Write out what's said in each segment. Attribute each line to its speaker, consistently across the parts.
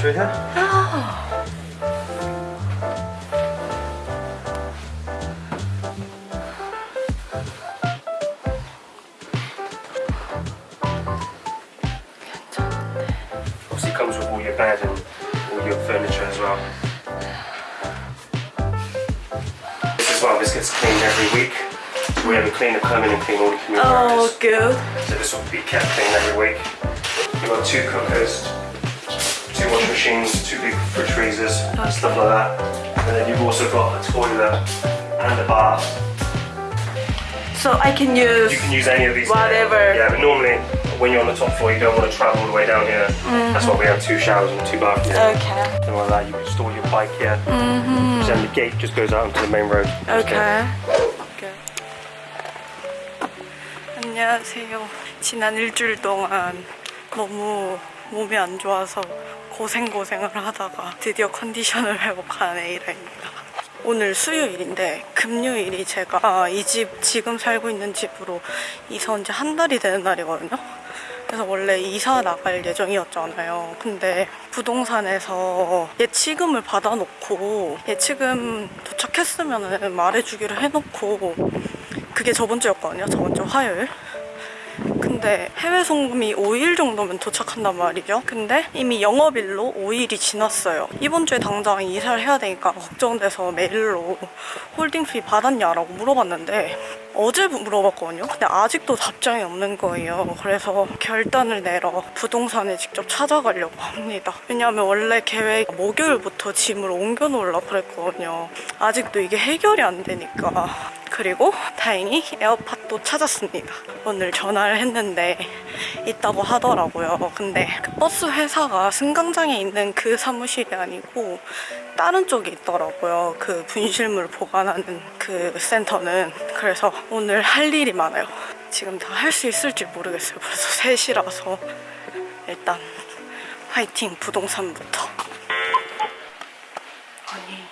Speaker 1: through oh. here. Obviously comes with all your bed and all your furniture as well. This as well, this gets cleaned every week. We have a cleaner come in and clean all the communal
Speaker 2: Oh,
Speaker 1: areas.
Speaker 2: good.
Speaker 1: So this will be kept clean every week. You've got two cookers, two wash machines, two big fridge freezers, stuff like that. And then you've also got a toilet and a bath.
Speaker 2: So I can use
Speaker 1: You can use any of these.
Speaker 2: Whatever.
Speaker 1: Yeah, but normally when you're on the top floor, you don't want to travel all the way down here. That's why we have two showers and two bathrooms.
Speaker 2: Okay.
Speaker 1: Something like that. You can store your bike here. Mm-hmm. Then the gate just goes out onto the main road.
Speaker 2: Okay. Okay. 안녕하세요. 지난 일주일 동안 너무 몸이 안 좋아서 고생고생을 하다가 드디어 컨디션을 회복한 에이라입니다. 오늘 수요일인데 금요일이 제가 이집 지금 살고 있는 집으로 이사 온 지 한 달이 되는 날이거든요. 그래서 원래 이사 나갈 예정이었잖아요. 근데 부동산에서 예치금을 받아놓고 예치금 도착했으면 말해주기로 해놓고 그게 저번 주였거든요. 저번 주 화요일. 근데 해외 송금이 5일 정도면 도착한단 말이죠. 근데 이미 영업일로 5일이 지났어요. 이번 주에 당장 이사를 해야 되니까 걱정돼서 메일로 holding fee 받았냐라고 물어봤는데 어제 물어봤거든요. 근데 아직도 답장이 없는 거예요. 그래서 결단을 내러 부동산에 직접 찾아가려고 합니다. 왜냐하면 원래 계획 목요일부터 짐을 옮겨 놓으려고 그랬거든요. 아직도 이게 해결이 안 되니까. 그리고 다행히 에어팟도 찾았습니다. 오늘 전화를 했는데 있다고 하더라고요. 근데 그 버스 회사가 승강장에 있는 그 사무실이 아니고 다른 쪽에 있더라고요. 그 분실물 보관하는 그 센터는. 그래서 오늘 할 일이 많아요. 지금 다 할 수 있을지 모르겠어요. 벌써 3시라서 일단 화이팅 부동산부터. 아니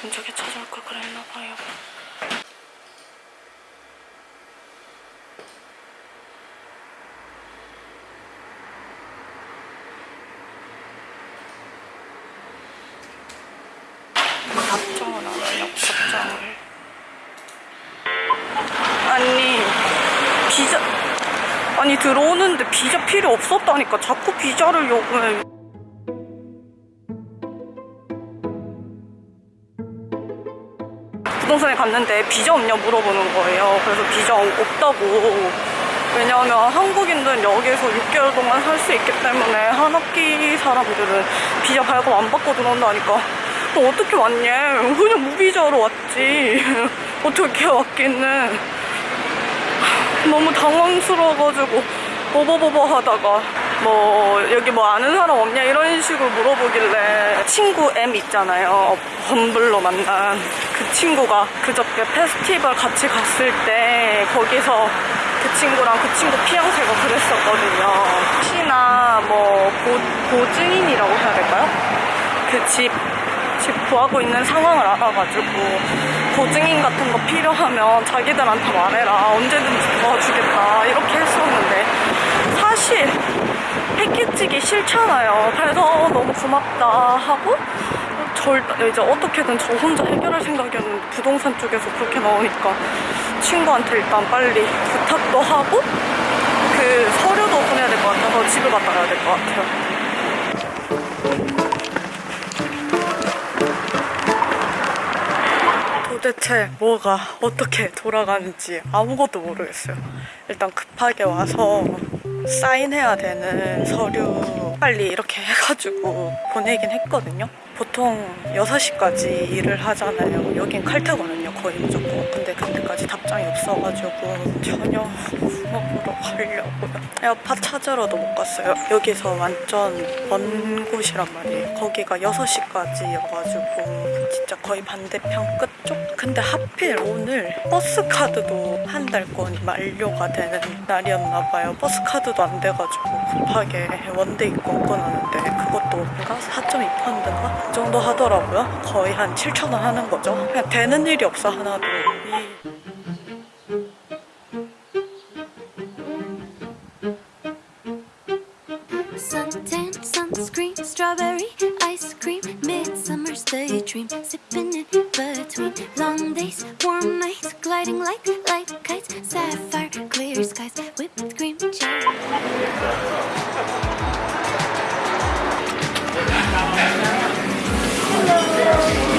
Speaker 2: 진작에 찾아올 걸 그랬나 봐요. 안 하냐고 답장을. 아니 비자 아니 들어오는데 비자 필요 없었다니까 자꾸 비자를 요구해. 부동산에 갔는데 비자 없냐 물어보는 거예요. 그래서 비자 없다고. 왜냐하면 한국인들은 여기서 6개월 동안 살 수 있기 때문에 한 학기 사람들은 비자 발급 안 받고 들어온다니까. 너 어떻게 왔냐? 그냥 무비자로 왔지. 어떻게 왔기는. 너무 당황스러워가지고 버버버버 하다가 뭐 여기 뭐 아는 사람 없냐 이런 식으로 물어보길래 친구 M 있잖아요 범블로 만난 그 친구가 그저께 페스티벌 같이 갔을 때 거기서 그 친구랑 그 친구 피앙새가 그랬었거든요 혹시나 뭐 고, 고증인이라고 해야 될까요? 그 집 집 구하고 있는 상황을 알아가지고 보증인 같은 거 필요하면 자기들한테 말해라. 언제든지 도와주겠다. 이렇게 했었는데 사실 했겠지기 싫잖아요. 그래서 너무 고맙다 하고 절 이제 어떻게든 저 혼자 해결할 생각이었는데 부동산 쪽에서 그렇게 나오니까 친구한테 일단 빨리 부탁도 하고 그 서류도 보내야 될 것 같아서 집을 갔다 가야 될 것 같아요 도대체 뭐가 어떻게 돌아가는지 아무것도 모르겠어요. 일단 급하게 와서 사인해야 되는 서류 빨리 이렇게 해가지고 보내긴 했거든요. 보통 6시까지 일을 하잖아요. 여긴 칼퇴거든요. 거의 무조건. 근데 그때까지 답장이 없어가지고 저녁 먹으러 가려고요. 에어팟 찾으러도 못 갔어요. 여기서 완전 먼 곳이란 말이에요. 거기가 6시까지여가지고 진짜 거의 반대편 끝쪽? 근데 하필 오늘 버스 카드도 한 달권이 만료가 되는 날이었나 봐요. 버스 카드도 안 돼가지고 급하게 one day 먹고 나는데 그것도 가 4.2파운드인가? 그 정도 하더라고요 거의 한 7천원 하는 거죠 그냥 되는 일이 없어 하나도
Speaker 3: daydream Sipping in between long days, warm nights Gliding like light kites, sapphire
Speaker 2: 전화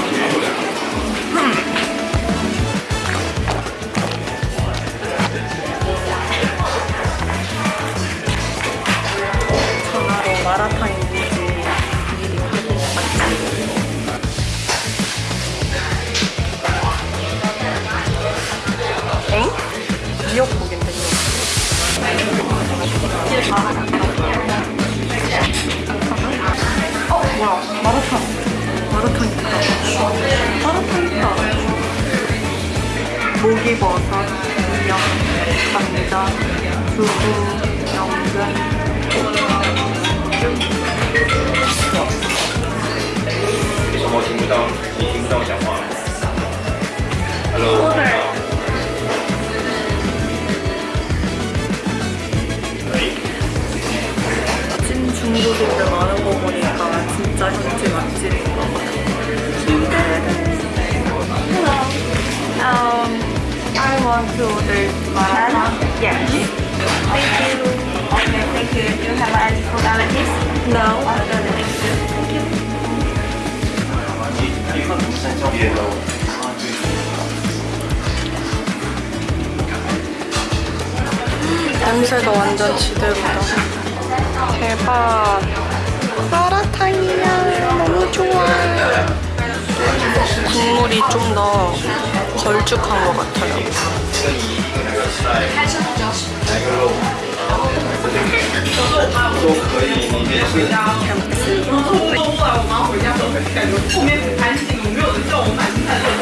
Speaker 2: 목이버섯, 미역, 감자, 두부, 연근. 냄새가 완전 지대로다. 대박. 마라탕이야. 너무 좋아. 국물이 좀 더 걸쭉한 것 같아요. 都后我妈我可以你别回家了然后后来我妈回家都会感觉后面很安静没有人叫我买菜热风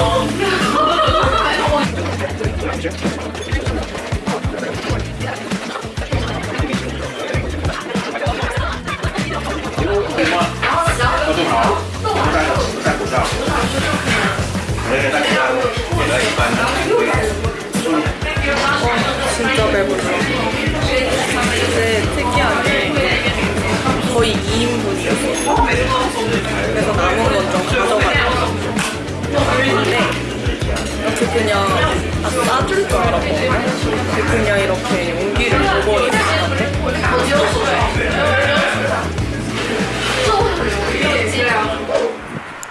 Speaker 2: 그냥 이렇게 용기를 두고 있는데.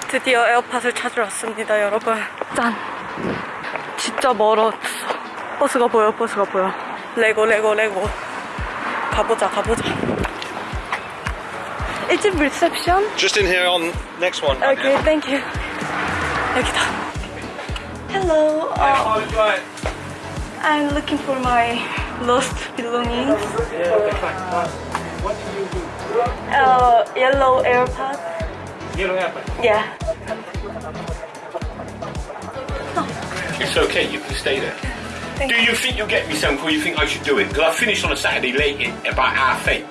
Speaker 2: 드디어 에어팟을 찾으러 왔습니다, 여러분. 짠! 진짜 멀었어. 버스가 보여, 버스가 보여. 레고, 레고, 레고. 가보자, 가보자. Is it reception?
Speaker 4: Just in here on next one.
Speaker 2: Okay, thank you. 여기다. Hello. Uh. I'm looking for my lost belongings. Uh, what you do? Yellow AirPods. Yellow AirPods? Yeah.
Speaker 4: It's okay, you can stay there.
Speaker 2: Thank
Speaker 4: do you think you'll get me something or you think I should do it? Because I finished on a Saturday late in about half eight.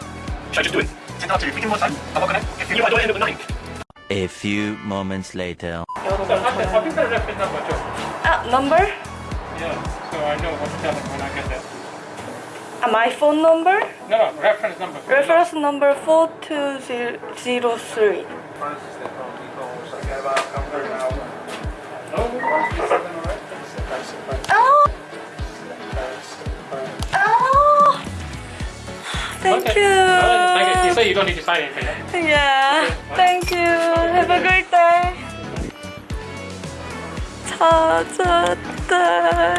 Speaker 4: Should I just do it? Time. I'm not gonna. If I don't end up at.
Speaker 5: A few moments later.
Speaker 6: A number,
Speaker 2: Uh, number?
Speaker 6: Yeah. I know what to tell them when I get there.
Speaker 2: 아, my phone number?
Speaker 6: No, no, reference number.
Speaker 2: Reference number 4203. Oh! Oh! Thank
Speaker 6: Okay.
Speaker 2: you.
Speaker 6: No, thank you. Say you don't need to sign anything. Eh? yeah?
Speaker 2: Yeah. Thank you. Have a great day. 찾았다.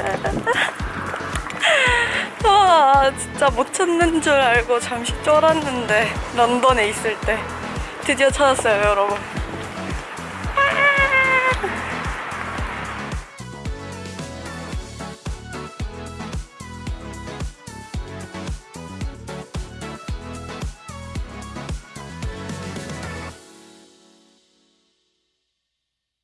Speaker 2: 와, 진짜 못 찾는 줄 알고 잠시 쫄았는데 런던에 있을 때 드디어 찾았어요, 여러분.